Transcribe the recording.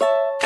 you